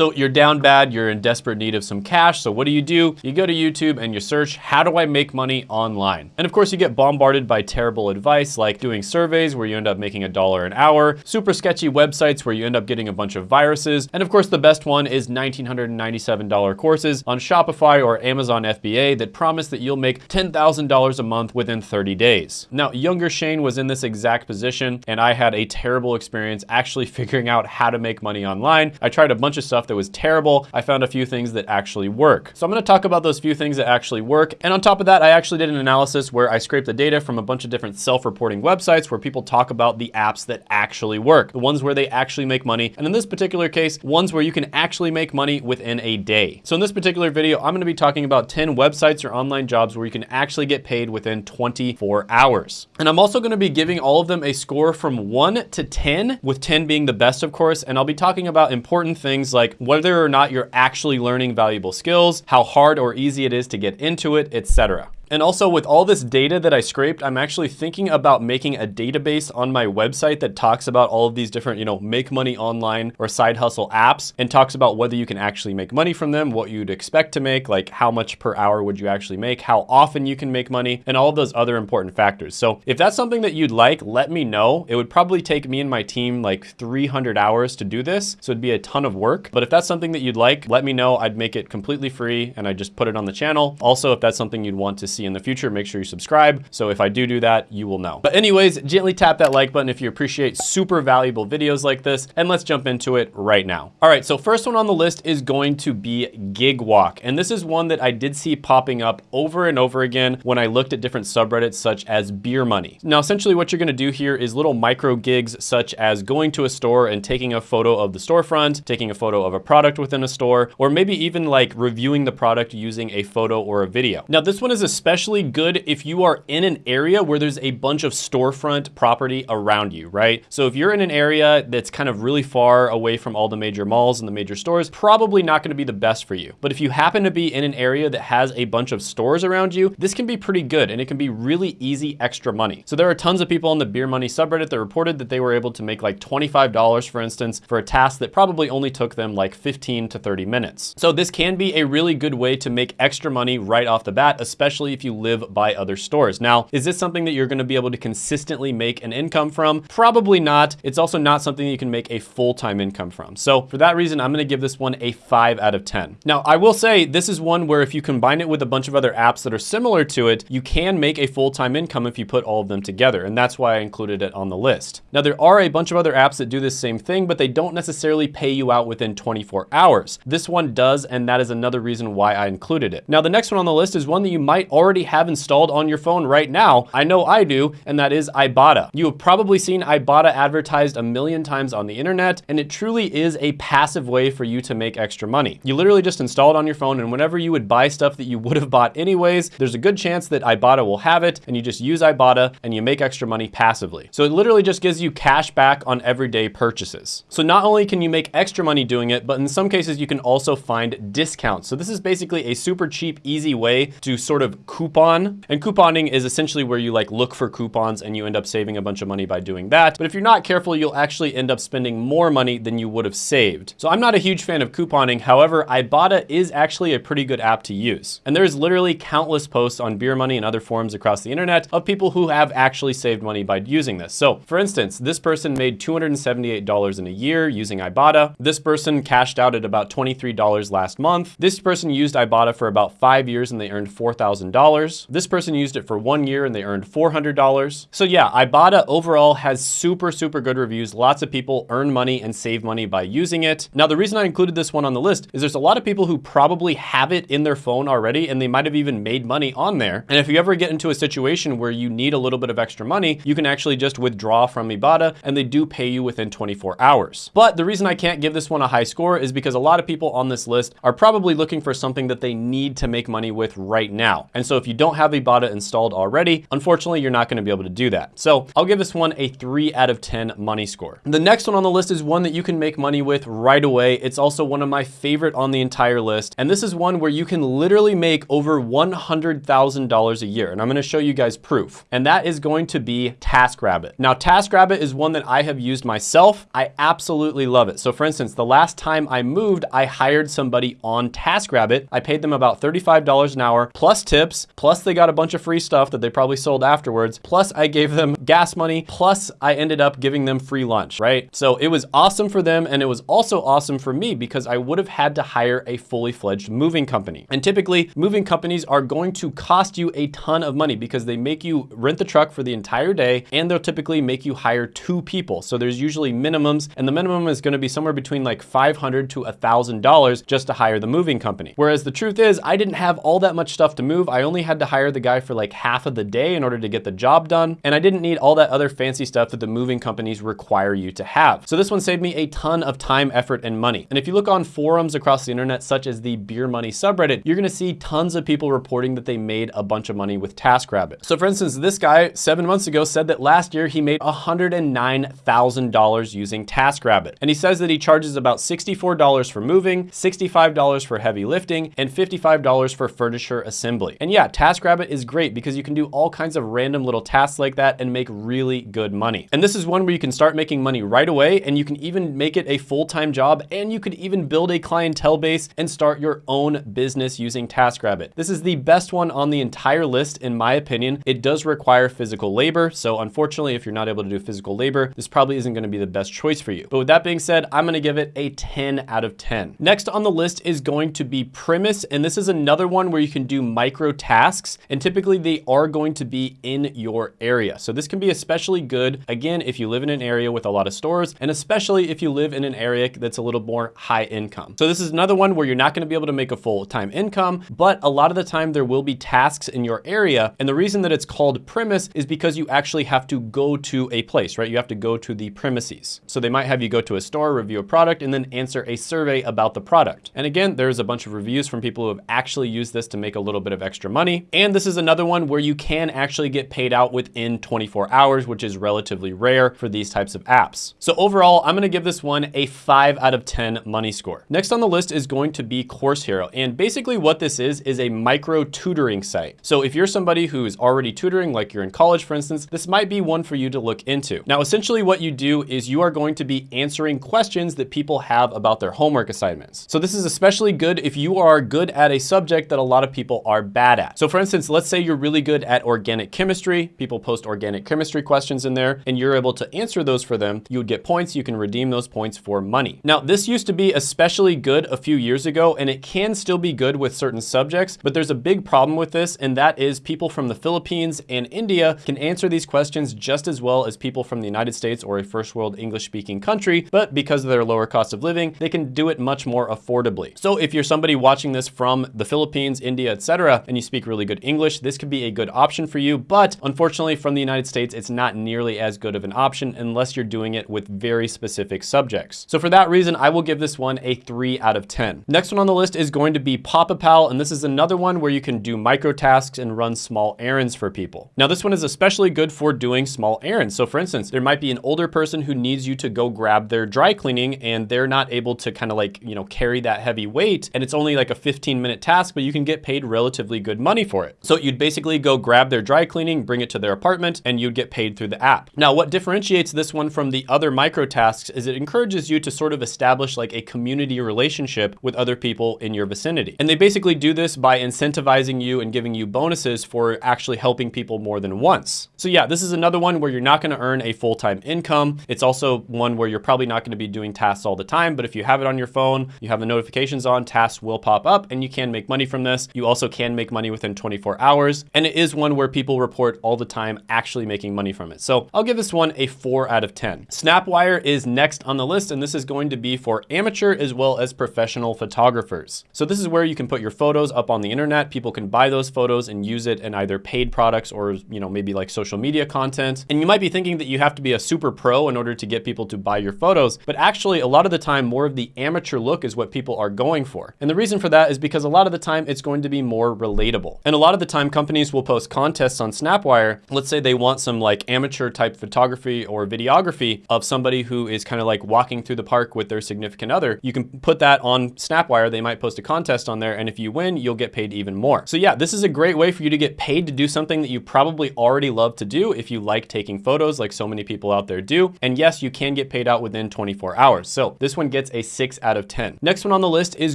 So you're down bad, you're in desperate need of some cash. So what do you do? You go to YouTube and you search, how do I make money online? And of course you get bombarded by terrible advice like doing surveys where you end up making a dollar an hour, super sketchy websites where you end up getting a bunch of viruses. And of course the best one is $1,997 courses on Shopify or Amazon FBA that promise that you'll make $10,000 a month within 30 days. Now, younger Shane was in this exact position and I had a terrible experience actually figuring out how to make money online. I tried a bunch of stuff that was terrible. I found a few things that actually work. So I'm gonna talk about those few things that actually work. And on top of that, I actually did an analysis where I scraped the data from a bunch of different self-reporting websites where people talk about the apps that actually work, the ones where they actually make money. And in this particular case, ones where you can actually make money within a day. So in this particular video, I'm gonna be talking about 10 websites or online jobs where you can actually get paid within 24 hours. And I'm also gonna be giving all of them a score from one to 10, with 10 being the best, of course. And I'll be talking about important things like whether or not you're actually learning valuable skills, how hard or easy it is to get into it, etc. And also with all this data that I scraped, I'm actually thinking about making a database on my website that talks about all of these different, you know, make money online or side hustle apps and talks about whether you can actually make money from them, what you'd expect to make, like how much per hour would you actually make, how often you can make money, and all those other important factors. So if that's something that you'd like, let me know. It would probably take me and my team like 300 hours to do this. So it'd be a ton of work. But if that's something that you'd like, let me know. I'd make it completely free and I just put it on the channel. Also, if that's something you'd want to see see in the future, make sure you subscribe. So if I do do that, you will know. But anyways, gently tap that like button if you appreciate super valuable videos like this. And let's jump into it right now. All right, so first one on the list is going to be Gigwalk. And this is one that I did see popping up over and over again when I looked at different subreddits such as beer money. Now, essentially what you're gonna do here is little micro gigs such as going to a store and taking a photo of the storefront, taking a photo of a product within a store, or maybe even like reviewing the product using a photo or a video. Now, this one is especially especially good if you are in an area where there's a bunch of storefront property around you, right? So if you're in an area that's kind of really far away from all the major malls and the major stores, probably not gonna be the best for you. But if you happen to be in an area that has a bunch of stores around you, this can be pretty good and it can be really easy extra money. So there are tons of people on the beer money subreddit that reported that they were able to make like $25, for instance, for a task that probably only took them like 15 to 30 minutes. So this can be a really good way to make extra money right off the bat, especially if you live by other stores. Now, is this something that you're gonna be able to consistently make an income from? Probably not. It's also not something that you can make a full-time income from. So for that reason, I'm gonna give this one a five out of 10. Now, I will say this is one where if you combine it with a bunch of other apps that are similar to it, you can make a full-time income if you put all of them together. And that's why I included it on the list. Now, there are a bunch of other apps that do the same thing, but they don't necessarily pay you out within 24 hours. This one does, and that is another reason why I included it. Now, the next one on the list is one that you might already already have installed on your phone right now. I know I do, and that is Ibotta. You have probably seen Ibotta advertised a million times on the internet, and it truly is a passive way for you to make extra money. You literally just install it on your phone, and whenever you would buy stuff that you would have bought anyways, there's a good chance that Ibotta will have it, and you just use Ibotta and you make extra money passively. So it literally just gives you cash back on everyday purchases. So not only can you make extra money doing it, but in some cases you can also find discounts. So this is basically a super cheap, easy way to sort of coupon. And couponing is essentially where you like look for coupons and you end up saving a bunch of money by doing that. But if you're not careful, you'll actually end up spending more money than you would have saved. So I'm not a huge fan of couponing. However, Ibotta is actually a pretty good app to use. And there's literally countless posts on beer money and other forums across the internet of people who have actually saved money by using this. So for instance, this person made $278 in a year using Ibotta. This person cashed out at about $23 last month. This person used Ibotta for about five years and they earned $4,000. This person used it for one year and they earned $400. So yeah, Ibotta overall has super, super good reviews. Lots of people earn money and save money by using it. Now, the reason I included this one on the list is there's a lot of people who probably have it in their phone already and they might have even made money on there. And if you ever get into a situation where you need a little bit of extra money, you can actually just withdraw from Ibotta and they do pay you within 24 hours. But the reason I can't give this one a high score is because a lot of people on this list are probably looking for something that they need to make money with right now. And so if you don't have Ibotta installed already, unfortunately, you're not gonna be able to do that. So I'll give this one a three out of 10 money score. The next one on the list is one that you can make money with right away. It's also one of my favorite on the entire list. And this is one where you can literally make over $100,000 a year. And I'm gonna show you guys proof. And that is going to be TaskRabbit. Now, TaskRabbit is one that I have used myself. I absolutely love it. So for instance, the last time I moved, I hired somebody on TaskRabbit. I paid them about $35 an hour plus tips, plus they got a bunch of free stuff that they probably sold afterwards. Plus I gave them gas money, plus I ended up giving them free lunch, right? So it was awesome for them. And it was also awesome for me because I would have had to hire a fully fledged moving company. And typically moving companies are going to cost you a ton of money because they make you rent the truck for the entire day and they'll typically make you hire two people. So there's usually minimums and the minimum is gonna be somewhere between like 500 to $1,000 just to hire the moving company. Whereas the truth is I didn't have all that much stuff to move. I only had to hire the guy for like half of the day in order to get the job done. And I didn't need all that other fancy stuff that the moving companies require you to have. So this one saved me a ton of time, effort, and money. And if you look on forums across the internet, such as the Beer Money subreddit, you're gonna see tons of people reporting that they made a bunch of money with TaskRabbit. So for instance, this guy seven months ago said that last year he made $109,000 using TaskRabbit. And he says that he charges about $64 for moving, $65 for heavy lifting, and $55 for furniture assembly. And yeah, TaskRabbit is great because you can do all kinds of random little tasks like that and make really good money. And this is one where you can start making money right away and you can even make it a full-time job and you could even build a clientele base and start your own business using TaskRabbit. This is the best one on the entire list in my opinion. It does require physical labor. So unfortunately, if you're not able to do physical labor, this probably isn't gonna be the best choice for you. But with that being said, I'm gonna give it a 10 out of 10. Next on the list is going to be Premise. And this is another one where you can do micro tasks. Tasks, and typically they are going to be in your area. So this can be especially good, again, if you live in an area with a lot of stores, and especially if you live in an area that's a little more high income. So this is another one where you're not gonna be able to make a full-time income, but a lot of the time there will be tasks in your area. And the reason that it's called premise is because you actually have to go to a place, right? You have to go to the premises. So they might have you go to a store, review a product, and then answer a survey about the product. And again, there's a bunch of reviews from people who have actually used this to make a little bit of extra money. And this is another one where you can actually get paid out within 24 hours, which is relatively rare for these types of apps. So overall, I'm gonna give this one a five out of 10 money score. Next on the list is going to be Course Hero. And basically what this is, is a micro tutoring site. So if you're somebody who is already tutoring, like you're in college, for instance, this might be one for you to look into. Now, essentially what you do is you are going to be answering questions that people have about their homework assignments. So this is especially good if you are good at a subject that a lot of people are bad at. So for instance, let's say you're really good at organic chemistry. People post organic chemistry questions in there and you're able to answer those for them. You would get points. You can redeem those points for money. Now, this used to be especially good a few years ago and it can still be good with certain subjects, but there's a big problem with this and that is people from the Philippines and India can answer these questions just as well as people from the United States or a first world English speaking country, but because of their lower cost of living, they can do it much more affordably. So if you're somebody watching this from the Philippines, India, etc., and you speak really good English, this could be a good option for you. But unfortunately, from the United States, it's not nearly as good of an option unless you're doing it with very specific subjects. So for that reason, I will give this one a three out of 10. Next one on the list is going to be Papa Pal, and this is another one where you can do micro tasks and run small errands for people. Now, this one is especially good for doing small errands. So for instance, there might be an older person who needs you to go grab their dry cleaning and they're not able to kind of like, you know, carry that heavy weight. And it's only like a 15 minute task, but you can get paid relatively good money for it. So you'd basically go grab their dry cleaning, bring it to their apartment, and you'd get paid through the app. Now, what differentiates this one from the other micro tasks is it encourages you to sort of establish like a community relationship with other people in your vicinity. And they basically do this by incentivizing you and giving you bonuses for actually helping people more than once. So yeah, this is another one where you're not gonna earn a full-time income. It's also one where you're probably not gonna be doing tasks all the time, but if you have it on your phone, you have the notifications on, tasks will pop up and you can make money from this. You also can make money within 24 hours. And it is one where people report all the time actually making money from it. So I'll give this one a four out of 10. Snapwire is next on the list, and this is going to be for amateur as well as professional photographers. So this is where you can put your photos up on the internet. People can buy those photos and use it in either paid products or, you know, maybe like social media content. And you might be thinking that you have to be a super pro in order to get people to buy your photos, but actually a lot of the time, more of the amateur look is what people are going for. And the reason for that is because a lot of the time it's going to be more relatable. And a lot of the time companies will post contests on Snapwire. Let's say they want some like amateur type photography or videography of somebody who is kind of like walking through the park with their significant other. You can put that on Snapwire. They might post a contest on there. And if you win, you'll get paid even more. So yeah, this is a great way for you to get paid to do something that you probably already love to do if you like taking photos like so many people out there do. And yes, you can get paid out within 24 hours. So this one gets a six out of 10. Next one on the list is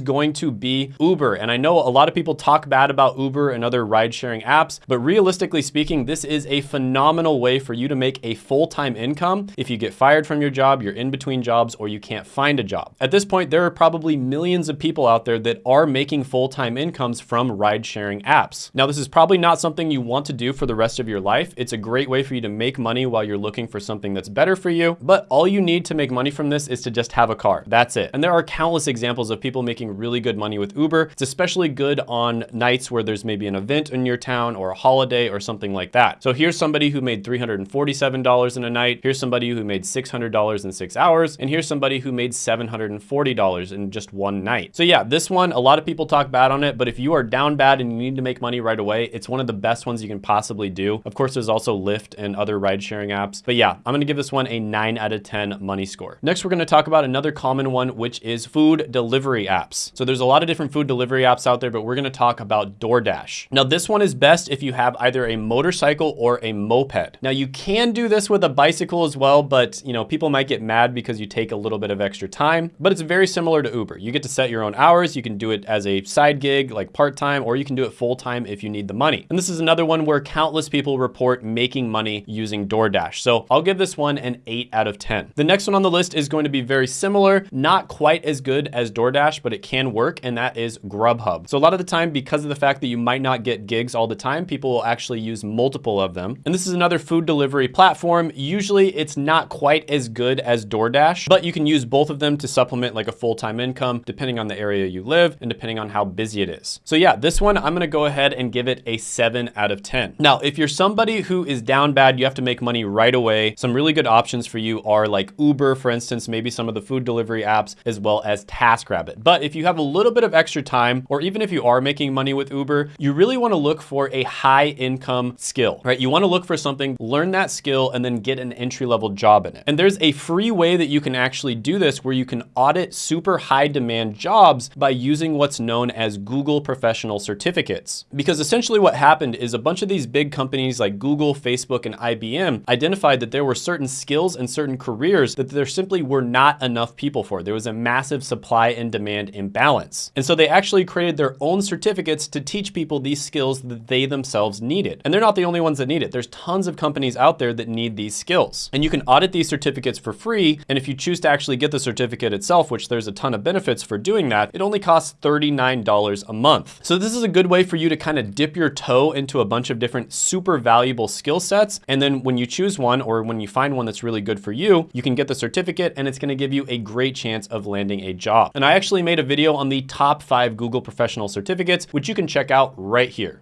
going to be Uber. And I know a lot of people talk bad about Uber and other ride sharing apps, but realistically speaking, this is a phenomenal way for you to make a full-time income if you get fired from your job, you're in between jobs, or you can't find a job. At this point, there are probably millions of people out there that are making full-time incomes from ride sharing apps. Now, this is probably not something you want to do for the rest of your life. It's a great way for you to make money while you're looking for something that's better for you, but all you need to make money from this is to just have a car. That's it. And there are countless examples of people making really good money with Uber. It's especially good on nights where there's maybe an event in your town or a holiday or something like that. So here's somebody who made $347 in a night. Here's somebody who made $600 in six hours. And here's somebody who made $740 in just one night. So yeah, this one, a lot of people talk bad on it, but if you are down bad and you need to make money right away, it's one of the best ones you can possibly do. Of course, there's also Lyft and other ride sharing apps. But yeah, I'm gonna give this one a nine out of 10 money score. Next, we're gonna talk about another common one, which is food delivery apps. So there's a lot of different food delivery apps out there, but we're gonna talk about DoorDash. Now, this one is best if you have either a motorcycle or a moped. Now, you can do this with a bicycle as well, but you know, people might get mad because you take a little bit of extra time, but it's very similar to Uber. You get to set your own hours. You can do it as a side gig, like part-time, or you can do it full-time if you need the money. And this is another one where countless people report making money using DoorDash. So I'll give this one an eight out of 10. The next one on the list is going to be very similar, not quite as good as DoorDash, but it can work, and that is Grubhub. So a lot of the time, because of the fact that you might not get gigs all the time, people will actually use multiple of them. And this is another food delivery platform. Usually it's not quite as good as DoorDash, but you can use both of them to supplement like a full-time income, depending on the area you live and depending on how busy it is. So yeah, this one, I'm gonna go ahead and give it a seven out of 10. Now, if you're somebody who is down bad, you have to make money right away. Some really good options for you are like Uber, for instance, maybe some of the food delivery apps, as well as TaskRabbit. But if you have a little bit of extra time, or even if you are making money with Uber, you really wanna look for a high income skill, right? You wanna look for something, learn that skill, and then get an entry level job in it. And there's a free way that you can actually do this where you can audit super high demand jobs by using what's known as Google professional certificates. Because essentially what happened is a bunch of these big companies like Google, Facebook, and IBM identified that there were certain skills and certain careers that there simply were not enough people for. There was a massive supply and demand imbalance. And so they actually created their own certificates to teach people these skills that they themselves needed. And they're not the only ones that need it. There's tons of companies out there that need these skills. And you can audit these certificates for free. And if you choose to actually get the certificate itself, which there's a ton of benefits for doing that, it only costs $39 a month. So this is a good way for you to kind of dip your toe into a bunch of different super valuable skill sets. And then when you choose one or when you find one that's really good for you, you can get the certificate and it's gonna give you a great chance of landing a job. And I actually made a video on the top five Google professional certificates, which you can check out right here.